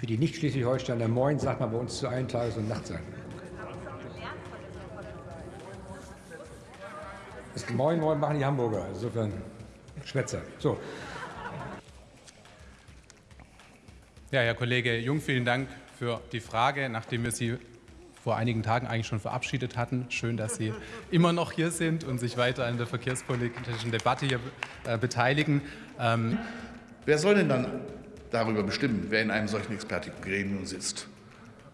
Für die Nicht-Schleswig-Holsteiner Moin sagt man bei uns zu allen Tages- und Nachtseiten. Das Moin Moin machen die Hamburger. Insofern Schwätzer. So. Ja, Herr Kollege Jung, vielen Dank für die Frage, nachdem wir Sie vor einigen Tagen eigentlich schon verabschiedet hatten. Schön, dass Sie immer noch hier sind und sich weiter an der verkehrspolitischen Debatte hier äh, beteiligen. Ähm wer soll denn dann darüber bestimmen, wer in einem solchen Expertengremium sitzt?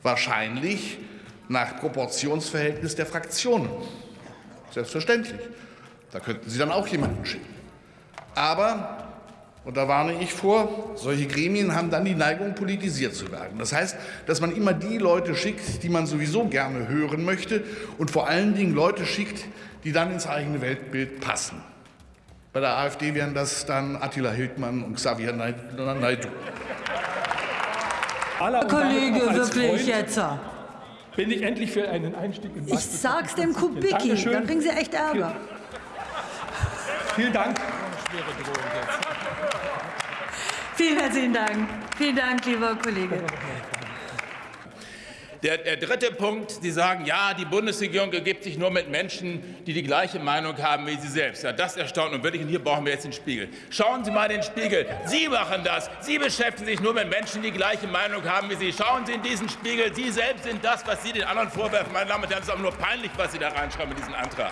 Wahrscheinlich nach Proportionsverhältnis der Fraktionen. Selbstverständlich. Da könnten Sie dann auch jemanden schicken. Aber und da warne ich vor, solche Gremien haben dann die Neigung, politisiert zu werden. Das heißt, dass man immer die Leute schickt, die man sowieso gerne hören möchte und vor allen Dingen Leute schickt, die dann ins eigene Weltbild passen. Bei der AfD wären das dann Attila Hildmann und Xavier Naidu. Herr Kollege, wirklich Freund jetzt. Bin ich endlich für einen Einstieg in Ich sag's dem Kubicki, dann kriegen Sie echt Ärger. Vielen Dank. Vielen herzlichen Dank. Vielen Dank, lieber Kollege. Der, der, dritte Punkt, Sie sagen, ja, die Bundesregierung ergibt sich nur mit Menschen, die die gleiche Meinung haben wie Sie selbst. Ja, das erstaunt und wirklich. Und hier brauchen wir jetzt den Spiegel. Schauen Sie mal den Spiegel. Sie machen das. Sie beschäftigen sich nur mit Menschen, die die gleiche Meinung haben wie Sie. Schauen Sie in diesen Spiegel. Sie selbst sind das, was Sie den anderen vorwerfen. Meine Damen und Herren, es ist aber nur peinlich, was Sie da reinschreiben mit diesem Antrag.